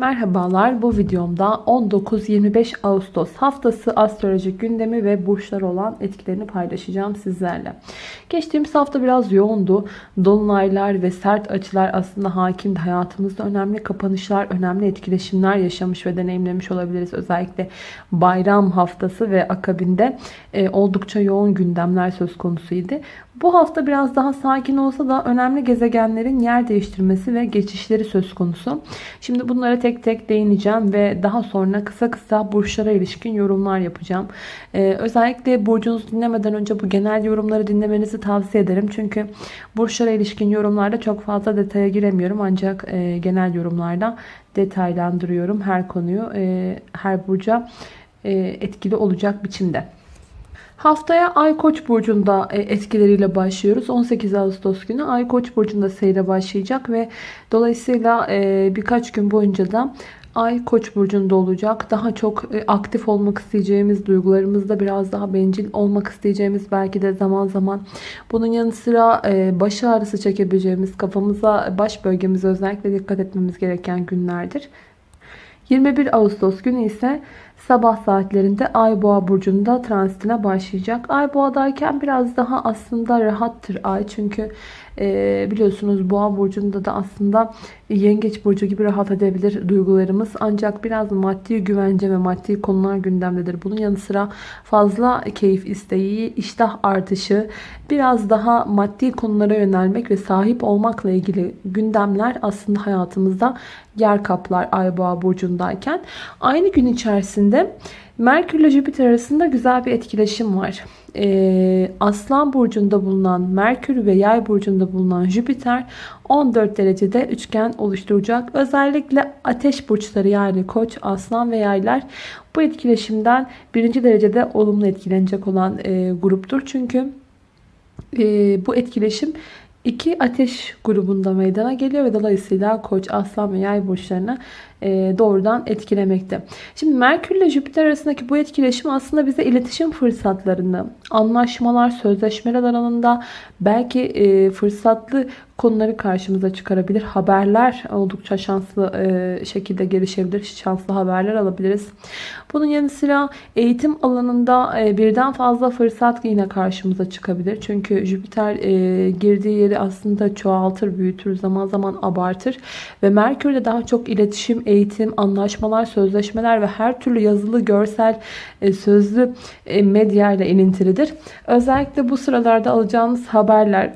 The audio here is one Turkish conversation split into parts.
Merhabalar bu videomda 19-25 Ağustos haftası astrolojik gündemi ve burçlar olan etkilerini paylaşacağım sizlerle. Geçtiğimiz hafta biraz yoğundu. Dolunaylar ve sert açılar aslında hakimdi. Hayatımızda önemli kapanışlar, önemli etkileşimler yaşamış ve deneyimlemiş olabiliriz. Özellikle bayram haftası ve akabinde e, oldukça yoğun gündemler söz konusuydu. Bu hafta biraz daha sakin olsa da önemli gezegenlerin yer değiştirmesi ve geçişleri söz konusu. Şimdi bunlara tek tek değineceğim ve daha sonra kısa kısa burçlara ilişkin yorumlar yapacağım. Ee, özellikle burcunuzu dinlemeden önce bu genel yorumları dinlemenizi tavsiye ederim. Çünkü burçlara ilişkin yorumlarda çok fazla detaya giremiyorum. Ancak e, genel yorumlarda detaylandırıyorum her konuyu. E, her burca e, etkili olacak biçimde. Haftaya Ay Koç burcunda e, etkileriyle başlıyoruz. 18 Ağustos günü Ay Koç burcunda seyre başlayacak ve dolayısıyla e, birkaç gün boyunca da Ay Koç burcunda olacak. Daha çok e, aktif olmak isteyeceğimiz, duygularımızda biraz daha bencil olmak isteyeceğimiz belki de zaman zaman bunun yanı sıra baş ağrısı çekebileceğimiz, kafamıza, baş bölgemize özellikle dikkat etmemiz gereken günlerdir. 21 Ağustos günü ise sabah saatlerinde Ay Boğa burcunda transitine başlayacak. Ay Boğa'dayken biraz daha aslında rahattır Ay. Çünkü e, biliyorsunuz Boğa burcunda da aslında Yengeç burcu gibi rahat edebilir duygularımız. Ancak biraz maddi güvence ve maddi konular gündemdedir. Bunun yanı sıra fazla keyif isteği, iştah artışı, biraz daha maddi konulara yönelmek ve sahip olmakla ilgili gündemler aslında hayatımızda yer kaplar Ay Boğa burcundayken. Aynı gün içerisinde Merkür ile Jüpiter arasında güzel bir etkileşim var. Ee, Aslan burcunda bulunan Merkür ve Yay burcunda bulunan Jüpiter 14 derecede üçgen oluşturacak. Özellikle ateş burçları yani Koç, Aslan ve Yaylar bu etkileşimden birinci derecede olumlu etkilenecek olan e, gruptur. Çünkü e, bu etkileşim iki ateş grubunda meydana geliyor ve dolayısıyla Koç, Aslan ve Yay burçlarına doğrudan etkilemekte. Şimdi Merkür ile Jüpiter arasındaki bu etkileşim aslında bize iletişim fırsatlarını, anlaşmalar, sözleşmeler alanında belki e, fırsatlı konuları karşımıza çıkarabilir. Haberler oldukça şanslı e, şekilde gelişebilir. Şanslı haberler alabiliriz. Bunun yanı sıra eğitim alanında birden fazla fırsat yine karşımıza çıkabilir. Çünkü Jüpiter girdiği yeri aslında çoğaltır, büyütür, zaman zaman abartır. Ve Merkür de daha çok iletişim, eğitim, anlaşmalar, sözleşmeler ve her türlü yazılı, görsel, e, sözlü e, medya ile ilintilidir. Özellikle bu sıralarda alacağınız haberler,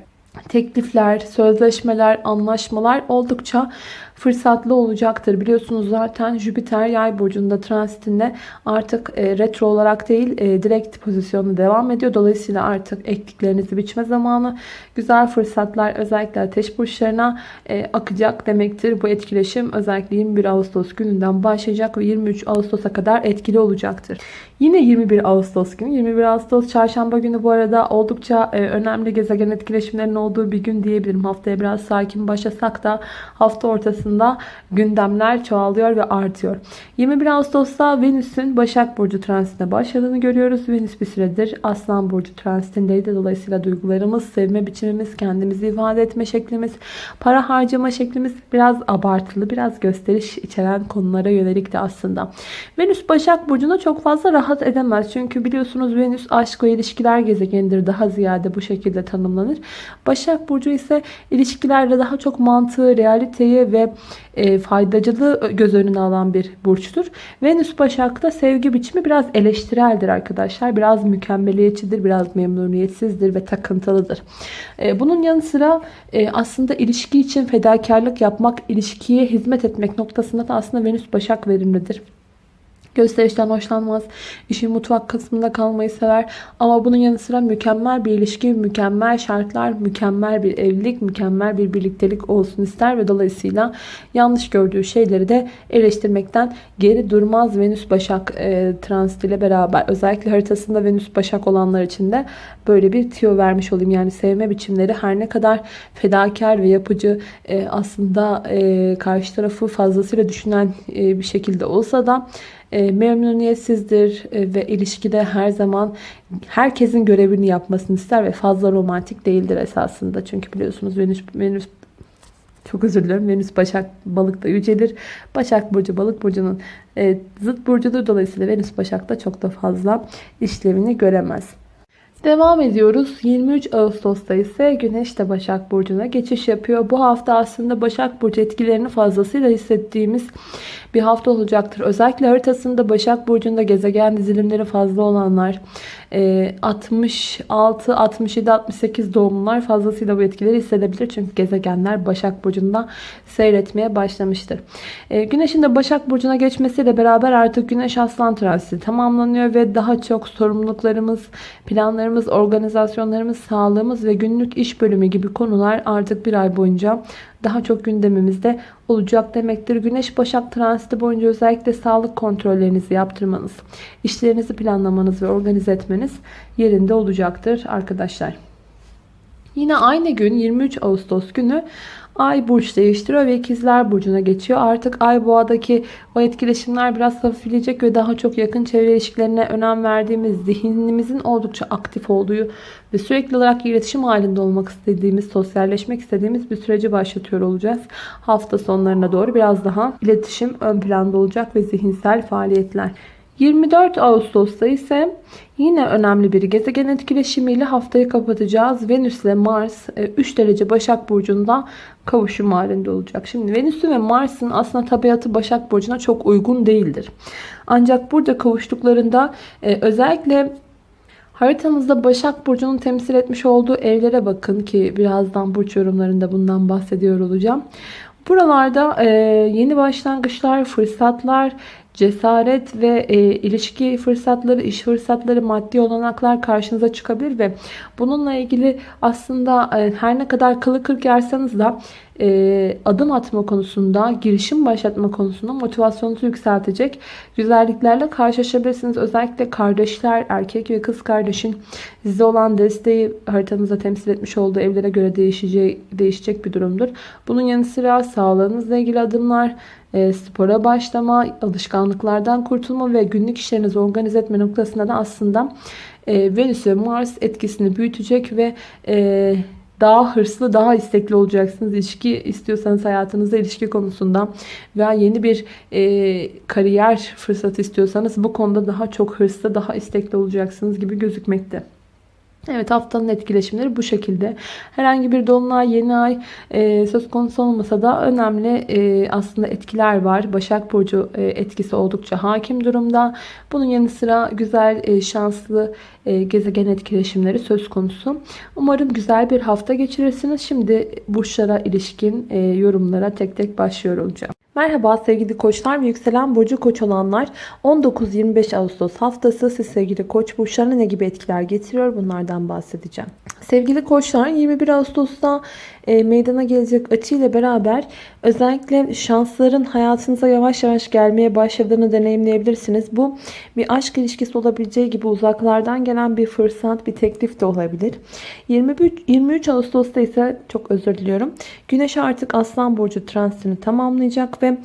teklifler, sözleşmeler, anlaşmalar oldukça fırsatlı olacaktır. Biliyorsunuz zaten Jüpiter yay burcunda transitinde artık e, retro olarak değil e, direkt pozisyonu devam ediyor. Dolayısıyla artık ektiklerinizi biçme zamanı. Güzel fırsatlar özellikle ateş burçlarına e, akacak demektir. Bu etkileşim özellikle 21 Ağustos gününden başlayacak ve 23 Ağustos'a kadar etkili olacaktır. Yine 21 Ağustos günü. 21 Ağustos çarşamba günü bu arada oldukça e, önemli gezegen etkileşimlerinin olduğu bir gün diyebilirim. Haftaya biraz sakin başlasak da hafta ortasında gündemler çoğalıyor ve artıyor. 21 Ağustos'ta Venüs'ün Başak Burcu transitine başladığını görüyoruz. Venüs bir süredir Aslan Burcu transitindeydi. Dolayısıyla duygularımız, sevme biçimimiz, kendimizi ifade etme şeklimiz, para harcama şeklimiz biraz abartılı, biraz gösteriş içeren konulara yönelik de aslında. Venüs Başak Burcu'na çok fazla rahat edemez. Çünkü biliyorsunuz Venüs aşk ve ilişkiler gezegenidir. Daha ziyade bu şekilde tanımlanır. Başak Burcu ise ilişkilerde daha çok mantığı, realiteyi ve e, faydacılığı göz önüne alan bir burçtur. Venüs Başak'ta sevgi biçimi biraz eleştireldir arkadaşlar. Biraz mükemmeliyetçidir, biraz memnuniyetsizdir ve takıntılıdır. E, bunun yanı sıra e, aslında ilişki için fedakarlık yapmak, ilişkiye hizmet etmek noktasında da aslında Venüs Başak verimlidir. Gösterişten hoşlanmaz. İşin mutfak kısmında kalmayı sever. Ama bunun yanı sıra mükemmel bir ilişki, mükemmel şartlar, mükemmel bir evlilik, mükemmel bir birliktelik olsun ister ve dolayısıyla yanlış gördüğü şeyleri de eleştirmekten geri durmaz Venüs Başak e, transit ile beraber. Özellikle haritasında Venüs Başak olanlar için de böyle bir tiyo vermiş olayım. Yani sevme biçimleri her ne kadar fedakar ve yapıcı e, aslında e, karşı tarafı fazlasıyla düşünen e, bir şekilde olsa da e, memnuniyetsizdir e, ve ilişkide her zaman herkesin görevini yapmasını ister ve fazla romantik değildir esasında. Çünkü biliyorsunuz Venüs, Venüs Çok özür dilerim. Venüs Başak Balık'ta yücelir. Başak Burcu Balık Burcu'nun e, zıt burcudur. Dolayısıyla Venüs Başak'ta çok da fazla işlevini göremez. Devam ediyoruz. 23 Ağustos'ta ise Güneş de Başak Burcu'na geçiş yapıyor. Bu hafta aslında Başak Burcu etkilerini fazlasıyla hissettiğimiz bir hafta olacaktır. Özellikle haritasında Başak Burcu'nda gezegen dizilimleri fazla olanlar, 66, 67, 68 doğumlular fazlasıyla bu etkileri hissedebilir. Çünkü gezegenler Başak Burcu'nda seyretmeye başlamıştır. E, güneşin de Başak Burcu'na geçmesiyle beraber artık Güneş Aslan transiti tamamlanıyor ve daha çok sorumluluklarımız, planlarımız, organizasyonlarımız, sağlığımız ve günlük iş bölümü gibi konular artık bir ay boyunca daha çok gündemimizde olacak demektir. Güneş Başak transiti boyunca özellikle sağlık kontrollerinizi yaptırmanız, işlerinizi planlamanız ve organize etmeniz yerinde olacaktır arkadaşlar. Yine aynı gün 23 Ağustos günü Ay burç değiştiriyor ve ikizler burcuna geçiyor. Artık ay boğadaki o etkileşimler biraz hafifleyecek ve daha çok yakın çevre ilişkilerine önem verdiğimiz, zihnimizin oldukça aktif olduğu ve sürekli olarak iletişim halinde olmak istediğimiz, sosyalleşmek istediğimiz bir süreci başlatıyor olacağız. Hafta sonlarına doğru biraz daha iletişim ön planda olacak ve zihinsel faaliyetler. 24 Ağustos'ta ise yine önemli bir gezegen etkileşimiyle haftayı kapatacağız. Venüs ile Mars 3 e, derece Başak Burcu'nda kavuşum halinde olacak. Şimdi Venüs'ün ve Mars'ın aslında tabiatı Başak Burcu'na çok uygun değildir. Ancak burada kavuştuklarında e, özellikle Haritanızda Başak Burcu'nun temsil etmiş olduğu evlere bakın ki birazdan burç yorumlarında bundan bahsediyor olacağım. Buralarda e, yeni başlangıçlar, fırsatlar, cesaret ve e, ilişki fırsatları, iş fırsatları, maddi olanaklar karşınıza çıkabilir ve bununla ilgili aslında e, her ne kadar kılı kırk yersanız da e, adım atma konusunda, girişim başlatma konusunda motivasyonunuzu yükseltecek güzelliklerle karşılaşabilirsiniz. Özellikle kardeşler, erkek ve kız kardeşin size olan desteği haritanızda temsil etmiş olduğu evlere göre değişecek, değişecek bir durumdur. Bunun yanı sıra sağlığınızla ilgili adımlar, e, spora başlama, alışkanlıklardan kurtulma ve günlük işlerinizi organize etme noktasında da aslında e, Venüs ve Mars etkisini büyütecek ve e, daha hırslı, daha istekli olacaksınız. İlişki istiyorsanız hayatınızda ilişki konusunda veya yeni bir e, kariyer fırsatı istiyorsanız bu konuda daha çok hırslı, daha istekli olacaksınız gibi gözükmekte. Evet haftanın etkileşimleri bu şekilde. Herhangi bir dolunay, yeni ay e, söz konusu olmasa da önemli e, aslında etkiler var. Başak Burcu e, etkisi oldukça hakim durumda. Bunun yanı sıra güzel, e, şanslı e, gezegen etkileşimleri söz konusu. Umarım güzel bir hafta geçirirsiniz. Şimdi burçlara ilişkin e, yorumlara tek tek başlıyor olacağım. Merhaba sevgili koçlar ve yükselen burcu koç olanlar 19-25 Ağustos haftası siz sevgili koç burçlarına ne gibi etkiler getiriyor bunlardan bahsedeceğim. Sevgili koçlar 21 Ağustos'ta e, meydana gelecek açıyla beraber özellikle şansların hayatınıza yavaş yavaş gelmeye başladığını deneyimleyebilirsiniz. Bu bir aşk ilişkisi olabileceği gibi uzaklardan gelen bir fırsat, bir teklif de olabilir. 23, 23 Ağustos'ta ise çok özür diliyorum. Güneş artık Aslan Burcu transitini tamamlayacak ve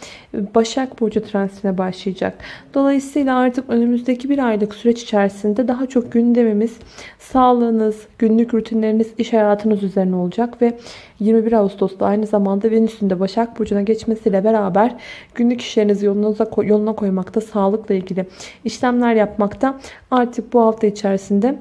Başak Burcu transitine başlayacak. Dolayısıyla artık önümüzdeki bir aylık süreç içerisinde daha çok gündemimiz sağlığınız, günlük rutinleriniz, iş hayatınız üzerine olacak ve 21 Ağustos'ta aynı zamanda Venüs'ün Başak Burcu'na geçmesiyle beraber günlük işlerinizi yolunuza, yoluna koymakta, sağlıkla ilgili işlemler yapmakta. Artık bu hafta içerisinde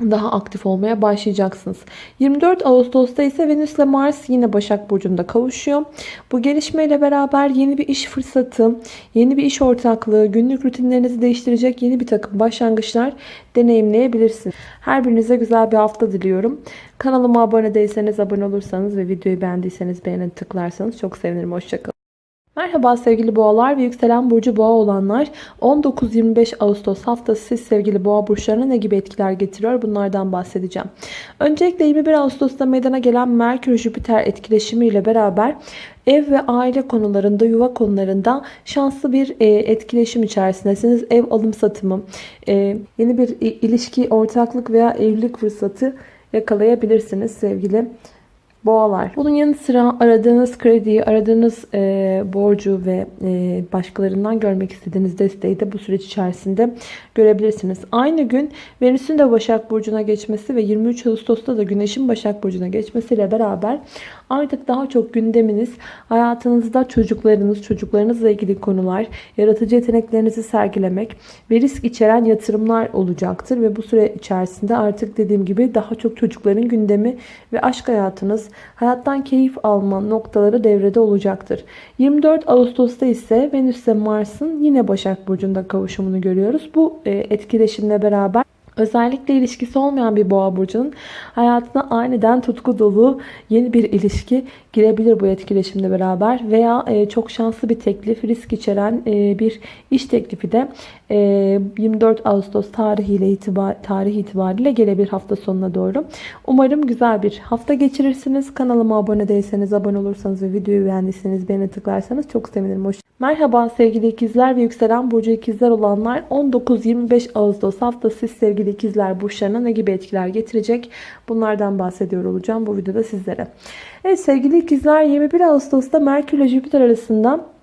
daha aktif olmaya başlayacaksınız. 24 Ağustos'ta ise Venüs ile Mars yine Başak Burcu'nda kavuşuyor. Bu gelişmeyle beraber yeni bir iş fırsatı, yeni bir iş ortaklığı, günlük rutinlerinizi değiştirecek yeni bir takım başlangıçlar deneyimleyebilirsiniz. Her birinize güzel bir hafta diliyorum. Kanalıma abone değilseniz abone olursanız ve videoyu beğendiyseniz beğenin tıklarsanız çok sevinirim. Hoşçakalın. Merhaba sevgili boğalar ve yükselen burcu boğa olanlar 19-25 Ağustos haftası siz sevgili boğa burçlarına ne gibi etkiler getiriyor bunlardan bahsedeceğim. Öncelikle 21 Ağustos'ta meydana gelen Merkür-Jüpiter etkileşimiyle beraber ev ve aile konularında, yuva konularında şanslı bir e, etkileşim içerisindesiniz. Ev alım satımı, e, yeni bir ilişki, ortaklık veya evlilik fırsatı yakalayabilirsiniz sevgili boğalar. Bunun yanı sıra aradığınız krediyi, aradığınız e, borcu ve e, başkalarından görmek istediğiniz desteği de bu süreç içerisinde görebilirsiniz. Aynı gün Venüs'ün de Başak Burcu'na geçmesi ve 23 Ağustos'ta da Güneş'in Başak Burcu'na geçmesiyle beraber Artık daha çok gündeminiz hayatınızda çocuklarınız, çocuklarınızla ilgili konular, yaratıcı yeteneklerinizi sergilemek ve risk içeren yatırımlar olacaktır. Ve bu süre içerisinde artık dediğim gibi daha çok çocukların gündemi ve aşk hayatınız, hayattan keyif alma noktaları devrede olacaktır. 24 Ağustos'ta ise Venüs ve Mars'ın yine Başak Burcu'nda kavuşumunu görüyoruz. Bu e, etkileşimle beraber Özellikle ilişkisi olmayan bir boğa burcunun hayatına aniden tutku dolu yeni bir ilişki girebilir bu etkileşimle beraber. Veya e, çok şanslı bir teklif, risk içeren e, bir iş teklifi de 24 Ağustos tarihiyle itibar, tarih itibariyle gelebilir hafta sonuna doğru. Umarım güzel bir hafta geçirirsiniz. Kanalıma abone değilseniz, abone olursanız ve videoyu beğendiyseniz beğene tıklarsanız çok sevinirim. Hoş Merhaba sevgili ikizler ve yükselen burcu ikizler olanlar 19-25 Ağustos haftası sevgili ikizler burçlarına ne gibi etkiler getirecek? Bunlardan bahsediyor olacağım bu videoda sizlere. Evet sevgili ikizler 21 Ağustos'ta Merkür ile Jüpiter arasında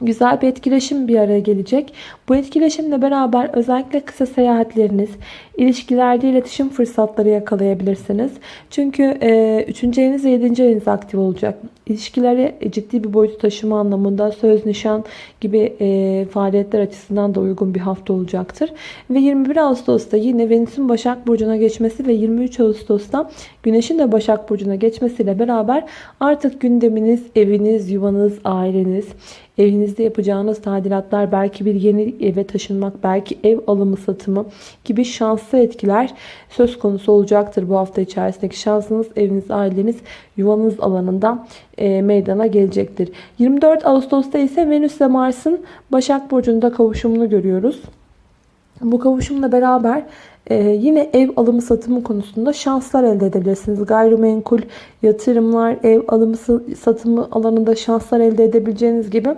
güzel bir etkileşim bir araya gelecek. Bu etkileşimle beraber özellikle kısa seyahatleriniz, ilişkilerde iletişim fırsatları yakalayabilirsiniz. Çünkü e, 3. eviniz ve 7. eviniz aktif olacak. İlişkileri ciddi bir boyutu taşıma anlamında söz, nişan gibi e, faaliyetler açısından da uygun bir hafta olacaktır. Ve 21 Ağustos'ta yine Venüs'ün Başak Burcu'na geçmesi ve 23 Ağustos'ta Güneş'in de Başak Burcu'na geçmesiyle beraber artık gündeminiz, eviniz, yuvanız, aileniz, Evinizde yapacağınız tadilatlar, belki bir yeni eve taşınmak, belki ev alımı satımı gibi şanslı etkiler söz konusu olacaktır bu hafta içerisindeki şansınız, eviniz, aileniz, yuvanız alanında e, meydana gelecektir. 24 Ağustos'ta ise Venüs ve Mars'ın Başak Burcu'nda kavuşumunu görüyoruz. Bu kavuşumla beraber ee, yine ev alımı satımı konusunda şanslar elde edebilirsiniz. Gayrimenkul, yatırımlar, ev alımı satımı alanında şanslar elde edebileceğiniz gibi.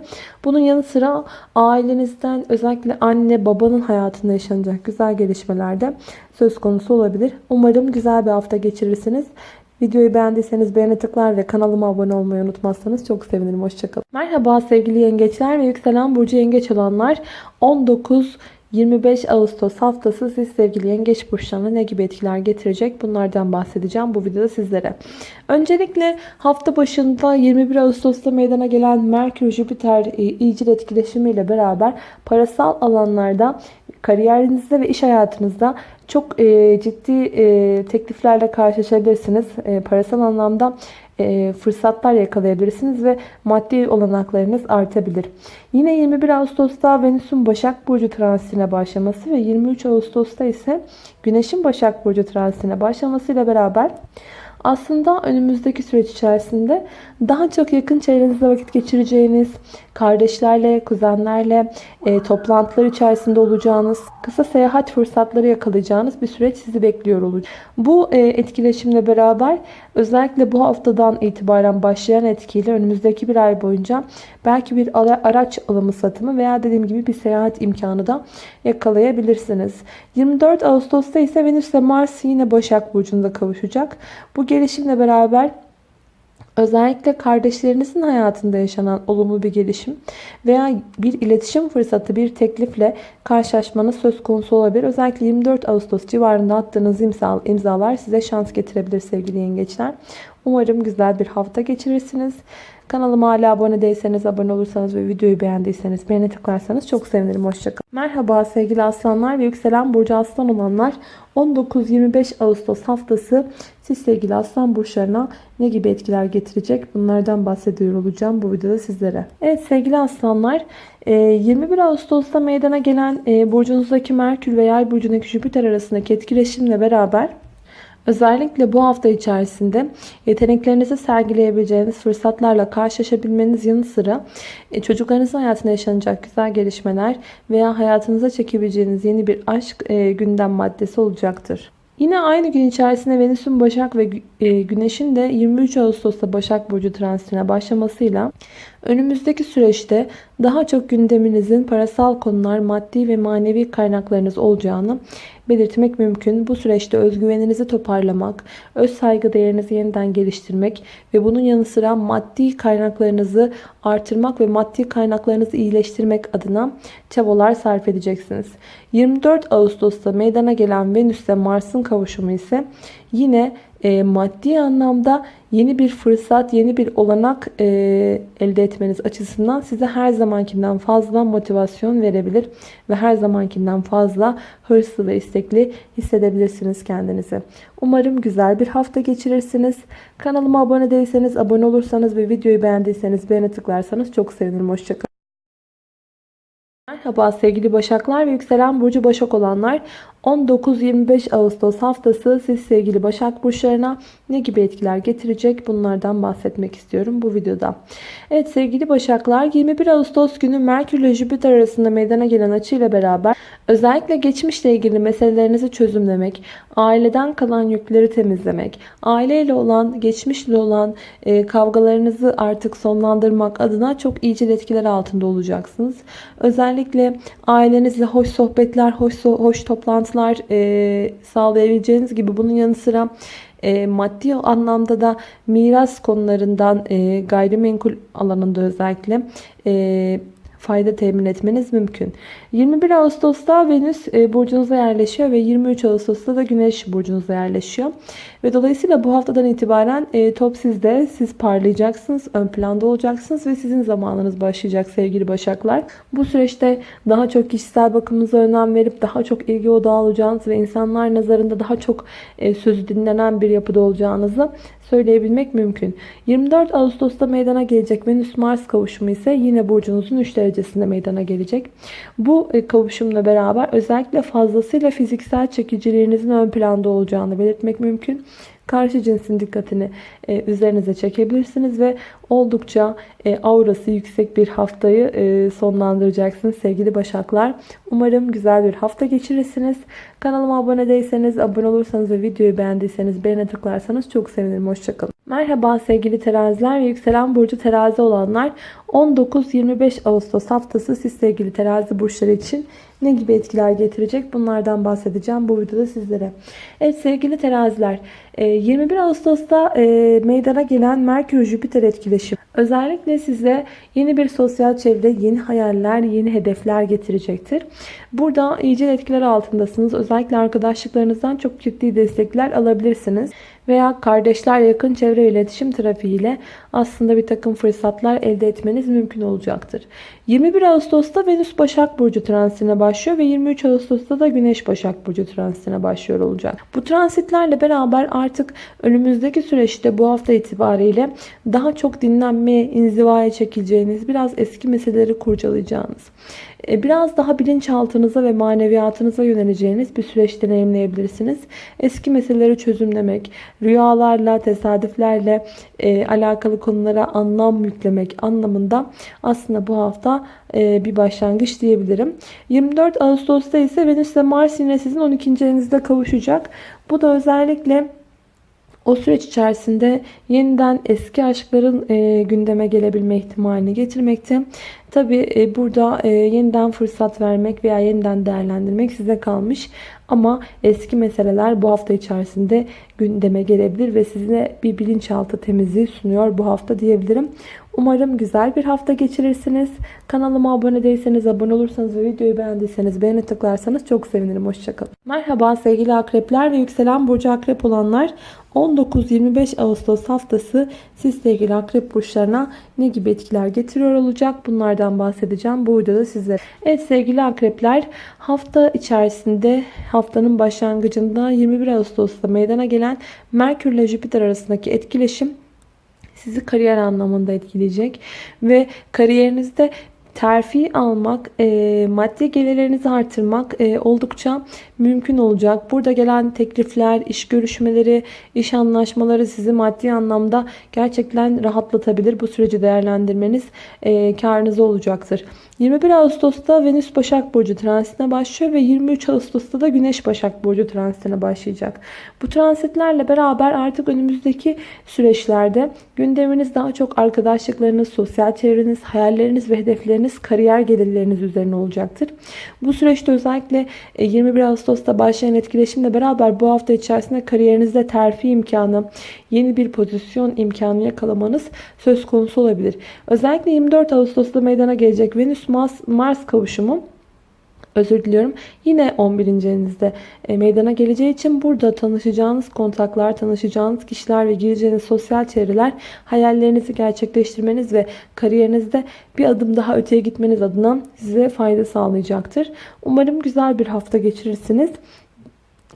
Bunun yanı sıra ailenizden özellikle anne babanın hayatında yaşanacak güzel gelişmeler de söz konusu olabilir. Umarım güzel bir hafta geçirirsiniz. Videoyu beğendiyseniz beğene tıklar ve kanalıma abone olmayı unutmazsanız çok sevinirim. Hoşçakalın. Merhaba sevgili yengeçler ve yükselen burcu yengeç olanlar 19 25 Ağustos haftası siz sevgili yengeç burçlarına ne gibi etkiler getirecek bunlardan bahsedeceğim bu videoda sizlere. Öncelikle hafta başında 21 Ağustos'ta meydana gelen Merkür-Jüpiter e, iyicil etkileşimiyle beraber parasal alanlarda kariyerinizde ve iş hayatınızda çok e, ciddi e, tekliflerle karşılaşabilirsiniz. Parasal anlamda e, fırsatlar yakalayabilirsiniz ve maddi olanaklarınız artabilir. Yine 21 Ağustos'ta Venüs'ün Başak Burcu transitine başlaması ve 23 Ağustos'ta ise Güneş'in Başak Burcu transitine başlamasıyla beraber aslında önümüzdeki süreç içerisinde daha çok yakın çevrenizde vakit geçireceğiniz, kardeşlerle, kuzenlerle e, toplantılar içerisinde olacağınız, kısa seyahat fırsatları yakalayacağınız bir süreç sizi bekliyor olacak. Bu e, etkileşimle beraber özellikle bu haftadan itibaren başlayan etkiyle önümüzdeki bir ay boyunca belki bir araç alımı satımı veya dediğim gibi bir seyahat imkanı da yakalayabilirsiniz. 24 Ağustos'ta ise Venüs ile Mars yine Başak Burcu'nda kavuşacak. Bu gelişimle beraber Özellikle kardeşlerinizin hayatında yaşanan olumlu bir gelişim veya bir iletişim fırsatı, bir teklifle karşılaşmanız söz konusu olabilir. Özellikle 24 Ağustos civarında attığınız imzalar size şans getirebilir sevgili yengeçler. Umarım güzel bir hafta geçirirsiniz. Kanalıma hala abone değilseniz, abone olursanız ve videoyu beğendiyseniz beğene tıklarsanız çok sevinirim. Hoşçakalın. Merhaba sevgili aslanlar ve yükselen burcu aslan olanlar. 19-25 Ağustos haftası siz sevgili aslan burçlarına ne gibi etkiler getirecek? Bunlardan bahsediyor olacağım bu videoda sizlere. Evet sevgili aslanlar 21 e, Ağustos'ta meydana gelen e, burcunuzdaki Merkür ve Yay burcundaki Jüpiter arasındaki etkileşimle beraber Özellikle bu hafta içerisinde yeteneklerinizi sergileyebileceğiniz fırsatlarla karşılaşabilmeniz yanı sıra e, çocuklarınızın hayatında yaşanacak güzel gelişmeler veya hayatınıza çekebileceğiniz yeni bir aşk e, gündem maddesi olacaktır. Yine aynı gün içerisinde Venüs'ün Başak ve e, Güneş'in de 23 Ağustos'ta Başak Burcu transitine başlamasıyla önümüzdeki süreçte daha çok gündeminizin parasal konular, maddi ve manevi kaynaklarınız olacağını belirtmek mümkün. Bu süreçte özgüveninizi toparlamak, öz saygı değerinizi yeniden geliştirmek ve bunun yanı sıra maddi kaynaklarınızı artırmak ve maddi kaynaklarınızı iyileştirmek adına çabalar sarf edeceksiniz. 24 Ağustos'ta meydana gelen Venüs Mars'ın kavuşumu ise yine e, maddi anlamda yeni bir fırsat, yeni bir olanak e, elde etmeniz açısından size her zamankinden fazla motivasyon verebilir ve her zamankinden fazla hırslı ve istekli hissedebilirsiniz kendinizi. Umarım güzel bir hafta geçirirsiniz. Kanalıma abone değilseniz, abone olursanız ve videoyu beğendiyseniz beğene tıklarsanız çok sevinirim. Hoşçakalın. Merhaba sevgili Başaklar ve yükselen burcu Başak olanlar. 19-25 Ağustos haftası siz sevgili Başak burçlarına ne gibi etkiler getirecek bunlardan bahsetmek istiyorum bu videoda. Evet sevgili Başaklar 21 Ağustos günü Merkür ile Jüpiter arasında meydana gelen açı ile beraber özellikle geçmişle ilgili meselelerinizi çözümlemek, aileden kalan yükleri temizlemek, aileyle olan, geçmişle olan e, kavgalarınızı artık sonlandırmak adına çok iyicil etkiler altında olacaksınız. Özellikle ailenizle hoş sohbetler, hoş, hoş toplantılar e, sağlayabileceğiniz gibi. Bunun yanı sıra e, maddi anlamda da miras konularından e, gayrimenkul alanında özellikle e, fayda temin etmeniz mümkün. 21 Ağustos'ta Venüs e, burcunuza yerleşiyor ve 23 Ağustos'ta da Güneş burcunuza yerleşiyor. Ve dolayısıyla bu haftadan itibaren e, top sizde. Siz parlayacaksınız, ön planda olacaksınız ve sizin zamanınız başlayacak sevgili Başaklar. Bu süreçte daha çok kişisel bakımınıza önem verip daha çok ilgi odağı olacağınız ve insanlar nazarında daha çok e, sözü dinlenen bir yapıda olacağınızı söyleyebilmek mümkün. 24 Ağustos'ta meydana gelecek Venüs-Mars kavuşumu ise yine burcunuzun 3 derecesinde meydana gelecek. Bu e, kavuşumla beraber özellikle fazlasıyla fiziksel çekiciliğinizin ön planda olacağını belirtmek mümkün karşı cinsin dikkatini e, üzerinize çekebilirsiniz ve oldukça e, aurası yüksek bir haftayı e, sonlandıracaksınız sevgili Başaklar. Umarım güzel bir hafta geçirirsiniz. Kanalıma abone değilseniz, abone olursanız ve videoyu beğendiyseniz beğene tıklarsanız çok sevinirim. Hoşçakalın. Merhaba sevgili teraziler ve yükselen burcu terazi olanlar 19-25 Ağustos haftası siz sevgili terazi burçları için ne gibi etkiler getirecek bunlardan bahsedeceğim bu videoda sizlere. Evet sevgili teraziler 21 e, Ağustos'ta e, meydana gelen Merkür-Jüpiter etkileşimi özellikle size yeni bir sosyal çevre, yeni hayaller, yeni hedefler getirecektir. Burada iyice etkiler altındasınız. Özellikle arkadaşlıklarınızdan çok ciddi destekler alabilirsiniz veya kardeşler yakın çevre iletişim trafiğiyle aslında bir takım fırsatlar elde etmeniz mümkün olacaktır. 21 Ağustos'ta Venüs Başak Burcu transitine başlıyor ve 23 Ağustos'ta da Güneş Başak Burcu transitine başlıyor olacak. Bu transitlerle beraber artık önümüzdeki süreçte bu hafta itibariyle daha çok dinlenmeye, inzivaya çekileceğiniz, biraz eski meseleleri kurcalayacağınız, biraz daha bilinçaltınıza ve maneviyatınıza yöneleceğiniz bir süreç deneyimleyebilirsiniz. Eski meseleleri çözümlemek, rüyalarla, tesadüflerle e, alakalı konulara anlam yüklemek anlamında aslında bu hafta e, bir başlangıç diyebilirim. 24 Ağustos'ta ise Venüs ve Mars yine sizin 12. evinizde kavuşacak. Bu da özellikle o süreç içerisinde yeniden eski aşkların e, gündeme gelebilme ihtimalini getirmekte. Tabi e, burada e, yeniden fırsat vermek veya yeniden değerlendirmek size kalmış. Ama eski meseleler bu hafta içerisinde gündeme gelebilir ve size bir bilinçaltı temizliği sunuyor bu hafta diyebilirim. Umarım güzel bir hafta geçirirsiniz. Kanalıma abone değilseniz, abone olursanız ve videoyu beğendiyseniz beğeni tıklarsanız çok sevinirim. Hoşçakalın. Merhaba sevgili akrepler ve yükselen burcu akrep olanlar. 19-25 Ağustos haftası siz sevgili akrep burçlarına ne gibi etkiler getiriyor olacak? Bunlardan bahsedeceğim bu videoda sizlere. Evet sevgili akrepler hafta içerisinde haftanın başlangıcında 21 Ağustos'ta meydana gelen Merkür ile Jüpiter arasındaki etkileşim sizi kariyer anlamında etkileyecek ve kariyerinizde terfi almak, e, maddi gelirlerinizi artırmak e, oldukça mümkün olacak. Burada gelen teklifler, iş görüşmeleri, iş anlaşmaları sizi maddi anlamda gerçekten rahatlatabilir. Bu süreci değerlendirmeniz e, karınıza olacaktır. 21 Ağustos'ta Venüs Başak Burcu transitine başlıyor ve 23 Ağustos'ta da Güneş Başak Burcu transitine başlayacak. Bu transitlerle beraber artık önümüzdeki süreçlerde gündeminiz daha çok arkadaşlıklarınız, sosyal çevreniz, hayalleriniz ve hedefleriniz, kariyer gelirleriniz üzerine olacaktır. Bu süreçte özellikle 21 Ağustos Ağustos'ta başlayan etkileşimle beraber bu hafta içerisinde kariyerinizde terfi imkanı, yeni bir pozisyon imkanı yakalamanız söz konusu olabilir. Özellikle 24 Ağustos'ta meydana gelecek Venüs-Mars kavuşumu özür diliyorum. Yine 11. evinizde e, meydana geleceği için burada tanışacağınız kontaklar, tanışacağınız kişiler ve gireceğiniz sosyal çevreler hayallerinizi gerçekleştirmeniz ve kariyerinizde bir adım daha öteye gitmeniz adına size fayda sağlayacaktır. Umarım güzel bir hafta geçirirsiniz.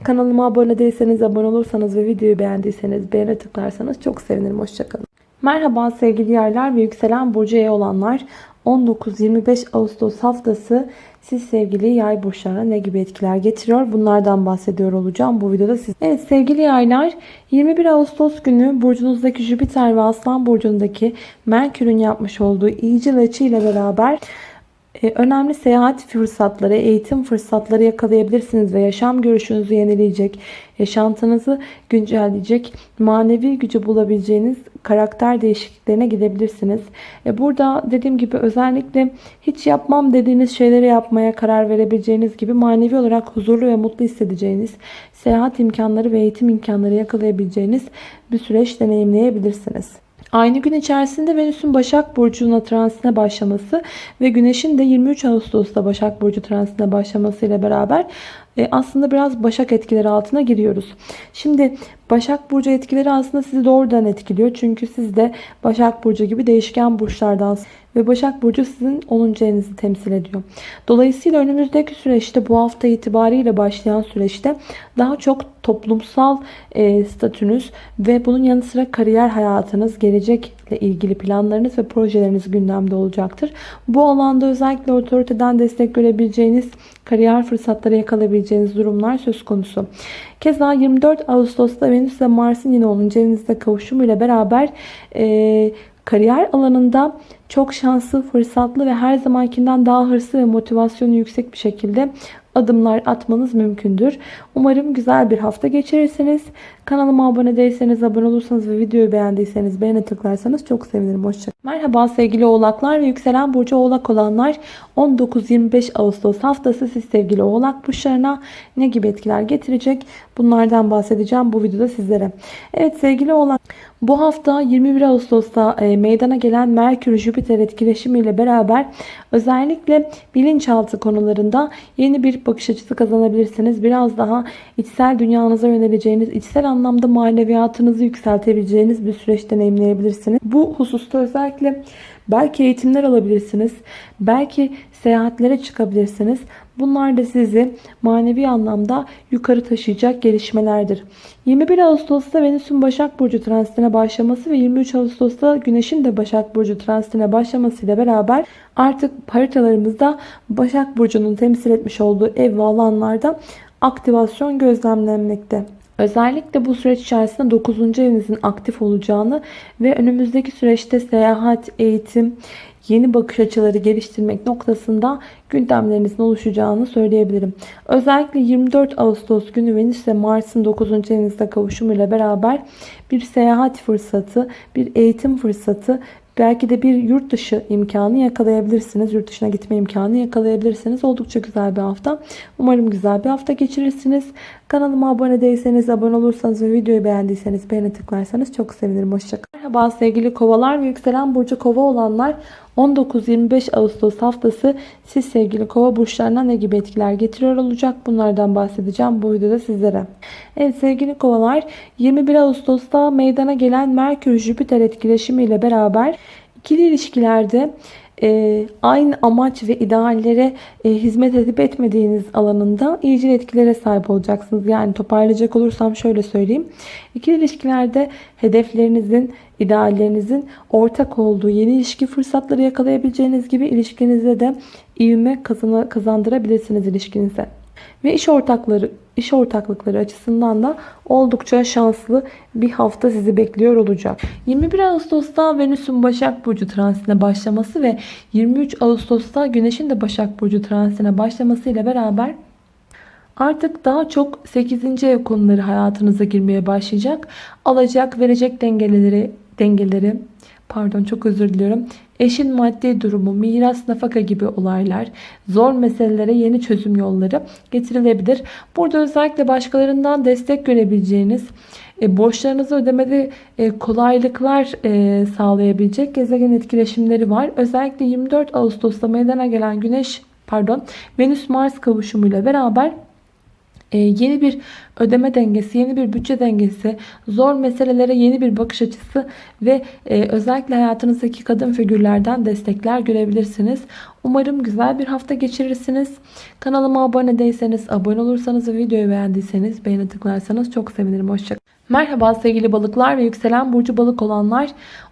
Kanalıma abone değilseniz, abone olursanız ve videoyu beğendiyseniz beğene tıklarsanız çok sevinirim. Hoşçakalın. Merhaba sevgili yerler ve yükselen burcu E olanlar. 19-25 Ağustos haftası siz sevgili yay burçlarına ne gibi etkiler getiriyor? Bunlardan bahsediyor olacağım bu videoda siz. Evet sevgili yaylar 21 Ağustos günü burcunuzdaki Jüpiter ve Aslan burcundaki Merkür'ün yapmış olduğu iyicil açı ile beraber önemli seyahat fırsatları, eğitim fırsatları yakalayabilirsiniz ve yaşam görüşünüzü yenileyecek, yaşantınızı güncelleyecek, manevi gücü bulabileceğiniz karakter değişikliklerine gidebilirsiniz. E, burada dediğim gibi özellikle hiç yapmam dediğiniz şeyleri yapmaya karar verebileceğiniz gibi manevi olarak huzurlu ve mutlu hissedeceğiniz, seyahat imkanları ve eğitim imkanları yakalayabileceğiniz bir süreç deneyimleyebilirsiniz. Aynı gün içerisinde Venüs'ün Başak Burcu'na transine başlaması ve Güneş'in de 23 Ağustos'ta Başak Burcu transine başlamasıyla beraber e, aslında biraz Başak etkileri altına giriyoruz. Şimdi Başak Burcu etkileri aslında sizi doğrudan etkiliyor. Çünkü siz de Başak Burcu gibi değişken burçlardan ve Başak Burcu sizin 10. evinizi temsil ediyor. Dolayısıyla önümüzdeki süreçte bu hafta itibariyle başlayan süreçte daha çok toplumsal e, statünüz ve bunun yanı sıra kariyer hayatınız, gelecekle ilgili planlarınız ve projeleriniz gündemde olacaktır. Bu alanda özellikle otoriteden destek görebileceğiniz kariyer fırsatları yakalayabileceğiniz durumlar söz konusu. Keza 24 Ağustos'ta Venüs ve Mars'ın yine 10. evinizde kavuşumuyla beraber e, kariyer alanında çok şanslı, fırsatlı ve her zamankinden daha hırslı ve motivasyonu yüksek bir şekilde adımlar atmanız mümkündür. Umarım güzel bir hafta geçirirsiniz. Kanalıma abone değilseniz, abone olursanız ve videoyu beğendiyseniz beğene tıklarsanız çok sevinirim. Hoşçakalın. Merhaba sevgili oğlaklar ve yükselen burcu oğlak olanlar 19-25 Ağustos haftası siz sevgili oğlak burçlarına ne gibi etkiler getirecek? Bunlardan bahsedeceğim bu videoda sizlere. Evet sevgili oğlak bu hafta 21 Ağustos'ta e, meydana gelen Merkür-Jüpiter etkileşimi ile beraber özellikle bilinçaltı konularında yeni bir bakış açısı kazanabilirsiniz. Biraz daha içsel dünyanıza yöneleceğiniz, içsel anlamda maneviyatınızı yükseltebileceğiniz bir süreç deneyimleyebilirsiniz. Bu hususta özellikle belki eğitimler alabilirsiniz. Belki seyahatlere çıkabilirsiniz. Bunlar da sizi manevi anlamda yukarı taşıyacak gelişmelerdir. 21 Ağustos'ta Venüs'ün Başak Burcu transitine başlaması ve 23 Ağustos'ta Güneş'in de Başak Burcu transitine başlamasıyla beraber artık haritalarımızda Başak Burcu'nun temsil etmiş olduğu ev ve alanlarda aktivasyon gözlemlenmekte. Özellikle bu süreç içerisinde 9. evinizin aktif olacağını ve önümüzdeki süreçte seyahat, eğitim, yeni bakış açıları geliştirmek noktasında gündemlerinizin oluşacağını söyleyebilirim. Özellikle 24 Ağustos günü Venüs ve Mars'ın 9. evinizde kavuşumuyla beraber bir seyahat fırsatı, bir eğitim fırsatı Belki de bir yurt dışı imkanı yakalayabilirsiniz. Yurt dışına gitme imkanı yakalayabilirsiniz. Oldukça güzel bir hafta. Umarım güzel bir hafta geçirirsiniz. Kanalıma abone değilseniz, abone olursanız ve videoyu beğendiyseniz beğene tıklarsanız çok sevinirim. Hoşçakalın. Merhaba sevgili kovalar ve yükselen burcu kova olanlar 19-25 Ağustos haftası siz sevgili kova burçlarına ne gibi etkiler getiriyor olacak? Bunlardan bahsedeceğim bu videoda sizlere. Evet sevgili kovalar 21 Ağustos'ta meydana gelen Merkür-Jüpiter etkileşimi ile beraber ikili ilişkilerde e, aynı amaç ve ideallere e, hizmet edip etmediğiniz alanında iyicil etkilere sahip olacaksınız. Yani toparlayacak olursam şöyle söyleyeyim. İkili ilişkilerde hedeflerinizin, ideallerinizin ortak olduğu yeni ilişki fırsatları yakalayabileceğiniz gibi ilişkinizde de ivme kazandırabilirsiniz ilişkinize. Ve iş ortakları iş ortaklıkları açısından da oldukça şanslı bir hafta sizi bekliyor olacak. 21 Ağustos'ta Venüs'ün Başak Burcu transitine başlaması ve 23 Ağustos'ta Güneş'in de Başak Burcu transitine başlaması ile beraber Artık daha çok 8. ev konuları hayatınıza girmeye başlayacak. Alacak, verecek dengeleri, dengeleri pardon çok özür diliyorum. Eşin maddi durumu, miras, nafaka gibi olaylar, zor meselelere yeni çözüm yolları getirilebilir. Burada özellikle başkalarından destek görebileceğiniz, e, borçlarınızı ödemede e, kolaylıklar e, sağlayabilecek gezegen etkileşimleri var. Özellikle 24 Ağustos'ta meydana gelen Güneş pardon Venüs Mars kavuşumuyla beraber yeni bir ödeme dengesi, yeni bir bütçe dengesi, zor meselelere yeni bir bakış açısı ve e, özellikle hayatınızdaki kadın figürlerden destekler görebilirsiniz. Umarım güzel bir hafta geçirirsiniz. Kanalıma abone değilseniz, abone olursanız ve videoyu beğendiyseniz beğeni tıklarsanız çok sevinirim. Hoşçakalın. Merhaba sevgili balıklar ve yükselen burcu balık olanlar.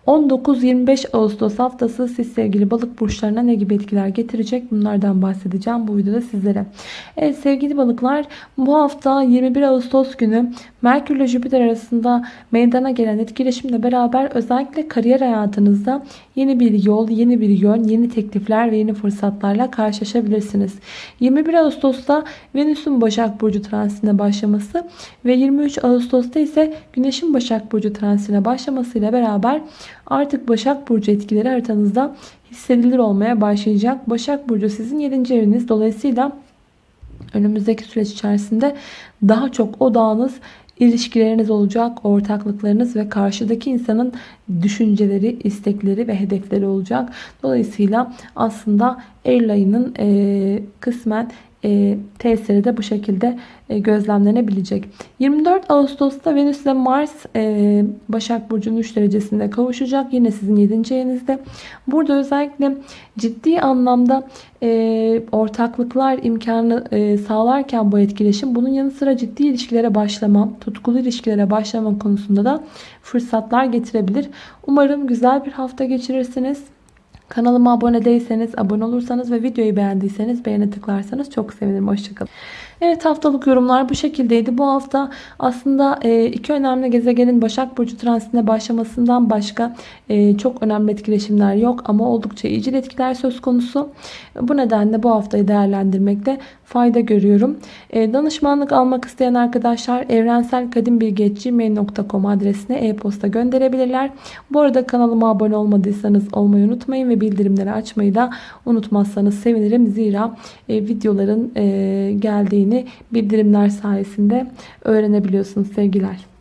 19-25 Ağustos haftası siz sevgili balık burçlarına ne gibi etkiler getirecek bunlardan bahsedeceğim bu videoda sizlere. Evet sevgili balıklar bu hafta 21 Ağustos günü Merkür ile Jüpiter arasında meydana gelen etkileşimle beraber özellikle kariyer hayatınızda yeni bir yol, yeni bir yön, yeni teklifler ve yeni fırsatlarla karşılaşabilirsiniz. 21 Ağustos'ta Venüs'ün Başak Burcu transitine başlaması ve 23 Ağustos'ta ise Güneş'in Başak Burcu transitine başlamasıyla beraber artık Başak Burcu etkileri haritanızda hissedilir olmaya başlayacak. Başak Burcu sizin 7. eviniz. Dolayısıyla önümüzdeki süreç içerisinde daha çok odağınız ilişkileriniz olacak, ortaklıklarınız ve karşıdaki insanın düşünceleri, istekleri ve hedefleri olacak. Dolayısıyla aslında Eylül ayının e, kısmen e, tesiri de bu şekilde e, gözlemlenebilecek. 24 Ağustos'ta Venüs ile Mars e, Başak Burcu'nun 3 derecesinde kavuşacak. Yine sizin 7. evinizde. Burada özellikle ciddi anlamda e, ortaklıklar imkanı e, sağlarken bu etkileşim bunun yanı sıra ciddi ilişkilere başlama, tutkulu ilişkilere başlama konusunda da fırsatlar getirebilir. Umarım güzel bir hafta geçirirsiniz. Kanalıma abone değilseniz, abone olursanız ve videoyu beğendiyseniz beğene tıklarsanız çok sevinirim. Hoşçakalın. Evet haftalık yorumlar bu şekildeydi. Bu hafta aslında e, iki önemli gezegenin Başak Burcu transitine başlamasından başka e, çok önemli etkileşimler yok. Ama oldukça iyicil etkiler söz konusu. Bu nedenle bu haftayı değerlendirmekte fayda görüyorum. E, danışmanlık almak isteyen arkadaşlar evrenselkadimbilgi.gmail.com adresine e-posta gönderebilirler. Bu arada kanalıma abone olmadıysanız olmayı unutmayın ve bildirimleri açmayı da unutmazsanız sevinirim. Zira videoların geldiğini bildirimler sayesinde öğrenebiliyorsunuz sevgiler.